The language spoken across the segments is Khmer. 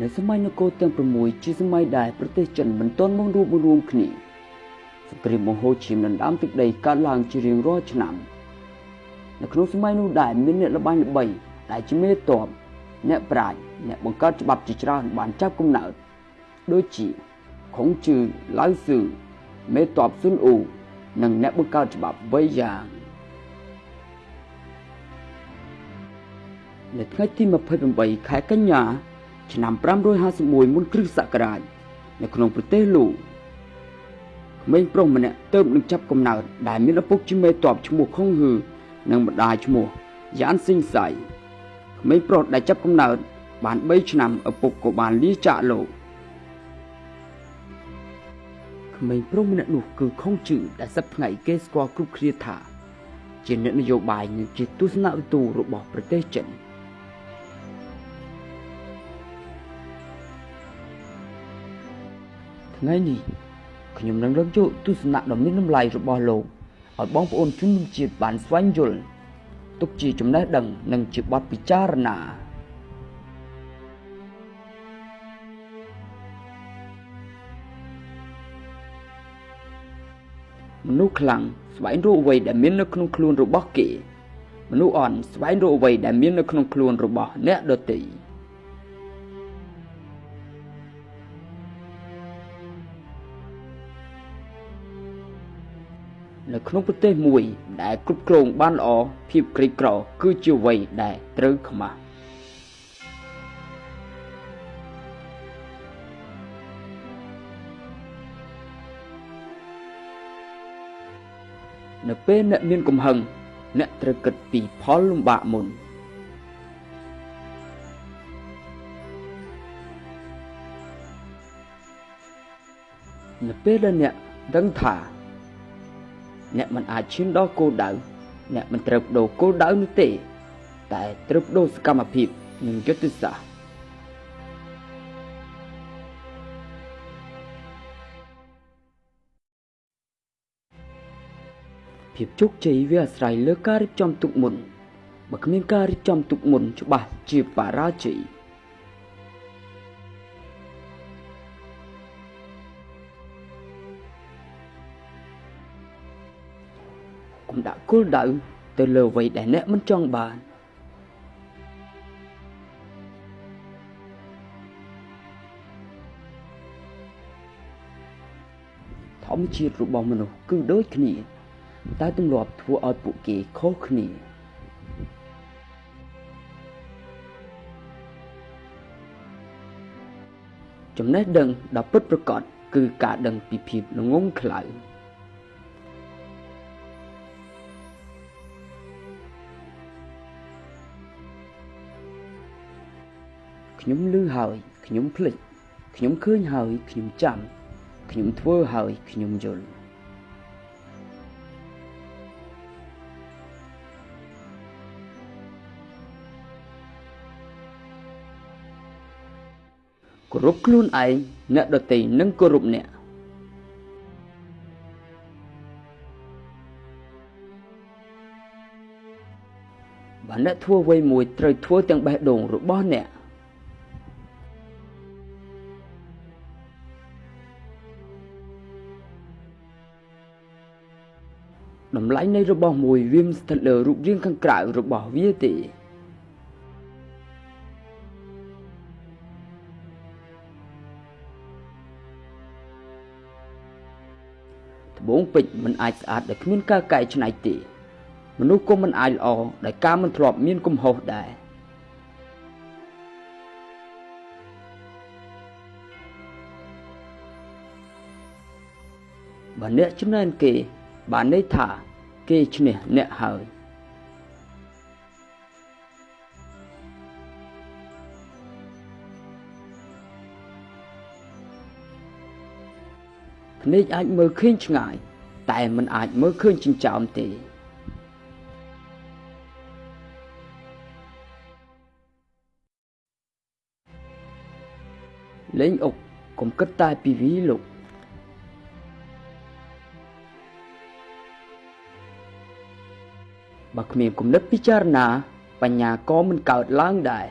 នៅសម័យនគរទាំង6ជាសម័យដែលប្រទេសចិនមិនទាន់មករួបរួមគ្នាសង្គ្រាមមហោឈាមដណ្ដើមទឹកដីកើតឡើងជារៀងរាល់ឆ្នាំនៅក្នុងសម័យនោះដែរមានអ្នកល្បាញល្បីដែលជាមេតបអ្នកប្រាជ្ញអ្នកបង្កើតច្បាប់ជាច្រើនបានចាប់កំណើតដូចជាខុងជឺឡៅស៊ឺមេតបស៊ុនអ៊ូនិងអ្នកបង្កើតច្បាប់វៃយ៉ាងនៅថ្ងៃទី28ខែកញ្ញា ឆ្នាំ551មុនគ្រិស្តសករាជនៅក្នុងប្រទេសលូក្មេងប្រុសម្នាក់ទៅនឹងចាប់កំណើតដែលមានឪពុកជាមេតបឈ្មោះខុងហ៊ឺនិងម្ដាយឈ្មោះយ៉ានស៊ីងសៃក្មេងប្រុសដែលចាប់កំណើតបាន3ឆ្នាំឪពុកក៏បានលាចាកលោកក្មេងប្រុសម្នាក់នោះគឺខុងជឺដែលសប្តាហ៍ថ្ងៃគេស្គាល់គ្រប់គ្នាថា ជាអ្នកនយោបាយនិងជាទស្សនវិទូរបស់ប្រទេសចិន ថ្ងៃនេះខ្ញុំនឹងលើកយកទស្សនៈដ៏មានតម្លៃរបស់លោកឲ្យបងប្អូនជនជាតិបានស្វែងយល់ទុកជាចំណេះដឹងនិងជាបទពិចារណាមនុស្សខ្លាំងស្វែងរកអ្វីដែលមាននៅក្នុងខ្លួនរបស់គេ មនុស្សអន់ស្វែងរកអ្វីដែលមាននៅក្នុងខ្លួនរបស់អ្នកដទៃ នៅក្នុងប្រទេសមួយ ដែលគ្រប់គ្រងបានល្អភាពក្រីក្រគឺជាអ្វីដែលត្រូវខ្មាស់នៅពេលអ្នកមានកំហឹងអ្នកត្រូវគិតពីផលលំបាកមុននៅពេលដែលអ្នកដឹងថា អ្នកមិនអាចឈានដល់គោលដៅអ្នកមិនត្រូវបដូរគោលដៅនោះទេ តែត្រូវបដូរសកម្មភាពនិងយុទ្ធសាស្ត្រភាពជោគជ័យវាអាស្រ័យលើការរៀបចំទុកមុនបើគ្មានការរៀបចំទុកមុនច្បាស់ជាបរាជ័យ ដាក់គោលដៅទៅលើអ្វីដែលអ្នកមិនចង់បានធម្មជាតិរបស់មនុស្សគឺដូចគ្នា តែទម្លាប់ធ្វើឲ្យពួកគេខុសគ្នាចំណេះដឹងដ៏ពិតប្រាកដគឺការដឹងពីភាពល្ងងខ្លៅ ខ្ញុំឮហើយខ្ញុំភ្លេចខ្ញុំឃើញហើយខ្ញុំចាំខ្ញុំធ្វើហើយខ្ញុំយល់គោរពខ្លួនឯងអ្នកដទៃនឹងគោរពអ្នកបើអ្នកធ្វើអ្វីមួយត្រូវធ្វើទាំងបេះដូងរបស់អ្នក តម្លៃនៃរបស់មួយវាមិនស្ថិតលើរូបរាងខាងក្រៅរបស់វាទេត្បូងពេជ្រមិនអាចស្អាតដោយគ្មានការកែច្នៃទេ មនុស្សក៏មិនអាចល្អដោយការមិនធ្លាប់មានកំហុសដែរបើអ្នកចំណែនគេបានន័យថា គេឈ្នះអ្នកហើយភ្នែកអាចមើលឃើញឆ្ងាយ តែមិនអាចមើលឃើញចិញ្ចើមទេលេងអុកកុំគិតតែពីវីលោក បើគ្មានគំនិតពិចារណា បញ្ញាក៏មិនកើតឡើងដែរ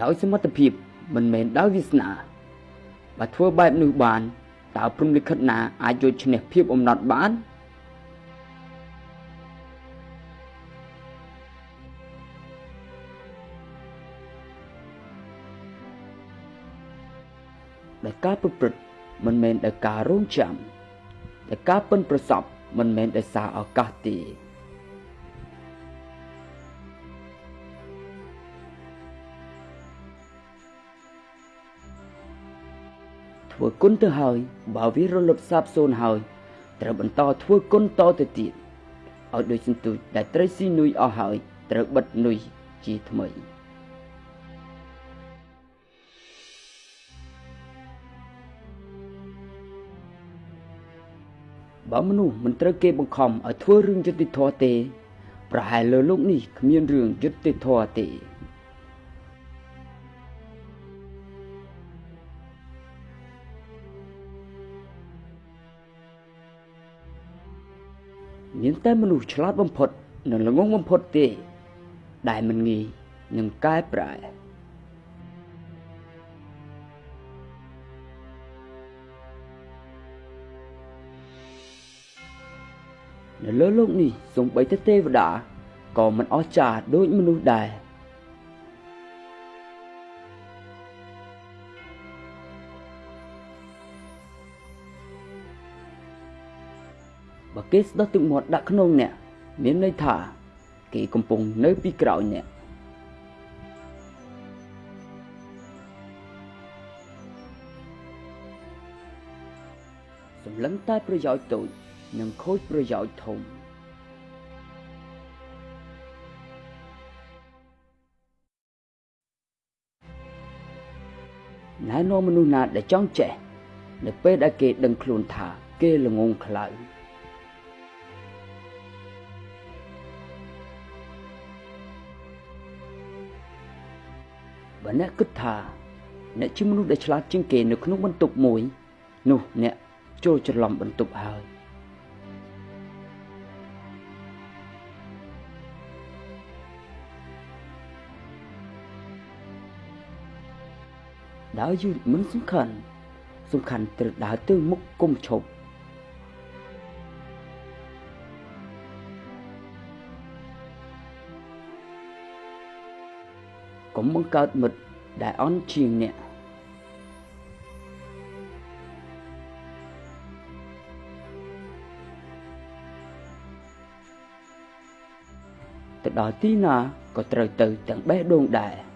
ដោយសមត្ថភាពមិនមែនដោយវាសនាបើធ្វើបែបនេះបានតើព្រំលិខិតណាអាចយកឈ្នះភាពអំណត់បាន ដែលការប្រព្រឹត្តមិនមែនដោយការរងចាំតែការប៉ិនប្រសពមិនមែនដោយសារឱកាសទេធ្វើគុណទៅហើយបើវារលត់សាបសូន្យហើយត្រូវបន្តធ្វើគុណតទៅទៀតឲ្យដូចសន្ទូចដែលត្រីស៊ីនុយអស់ហើយត្រូវបិទនុយជាថ្មី បើមនុស្សមិនត្រូវគេបង្ខំឲ្យធ្វើរឿងយុត្តិធម៌ទេ ប្រហែលលើលោកនេះគ្មានរឿងយុត្តិធម៌ទេមានតែមនុស្សឆ្លាតបំផុតនិងល្ងងបំផុតទេ ដែលមិនងាយនឹងកែប្រែ នៅលើលោកនេះសូម្បីតែទេវតាក៏មិនអស្ចារ្យដូចមនុស្សដែរបើគេស្ដោះទឹកមាត់ដាក់ក្នុងអ្នកមានន័យថា គេកំពុងនៅពីក្រោយអ្នកសម្លឹងតែប្រយោជន៍តូច និងខូចប្រយោជន៍ធំណែនាំមនុស្សណាដែលចង់ចេះនៅពេលដែលគេដឹងខ្លួនថាគេល្ងងខ្លៅបើអ្នកគិតថា អ្នកជាមនុស្សដែលឆ្លាតជាងគេនៅក្នុងបន្ទប់មួយ នោះអ្នកចូលច្រឡំបន្ទប់ហើយ ដើរយឺតមិនសំខាន់សំខាន់ត្រូវដើរទៅមុខគុំឈប់កុំបង្កើតមិត្តដែលអន់ជាងអ្នកទៅដល់ទីណាក៏ត្រូវទៅទាំងបេះដូងដែរ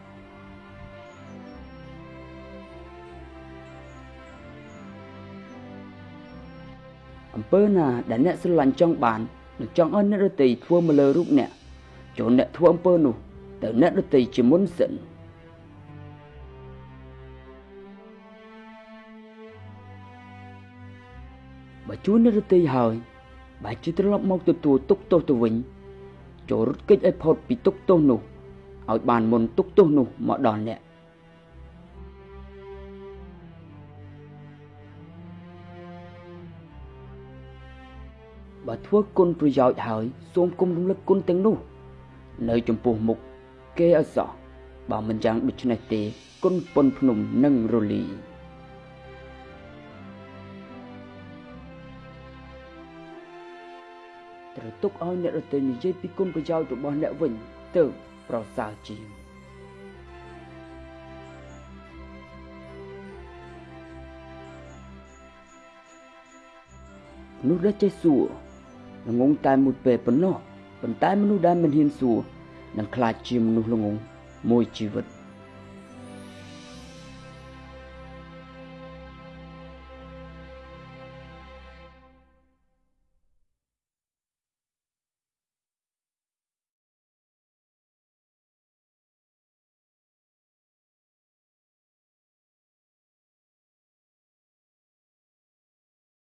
អំពើណាដែលអ្នកស្រឡាញ់ចង់បាននិងចង់ឲ្យអ្នករតីធ្វើមកលើរូបអ្នកចូលអ្នកធ្វើអំពើនោះទៅអ្នកដទៃជាមុនសិនបើជួនអ្នកដទៃហើយបែរជាត្រឡប់មកទទួលទុកទោសទៅវិញចូលរត់គេចឲ្យផុតពីទុកទោសនោះឲ្យបានមុនទុកទោសនោះមកដល់អ្នក បើធ្វើគុណប្រយោជន៍ហើយសូមគុំរំលឹកគុណទាំងនោះ នៅចំពោះមុខគេឲ្យសោះបើមិនយ៉ាងដូច្នេះទេគុណពុនភ្នំនឹងរលីត្រូវទុកឲ្យអ្នករត់ទៅនិយាយពីគុណប្រយោជន៍របស់អ្នកវិញទៅប្រសើរជាងមនុស្សដែលចេះសួរ ងងតែមួយពេលប៉ុណ្ណោះប៉ុន្តែមនុស្សដែលមិនហ៊ានសួរនឹងខ្លាចជាមនុស្សល្ងងមួយជីវិត។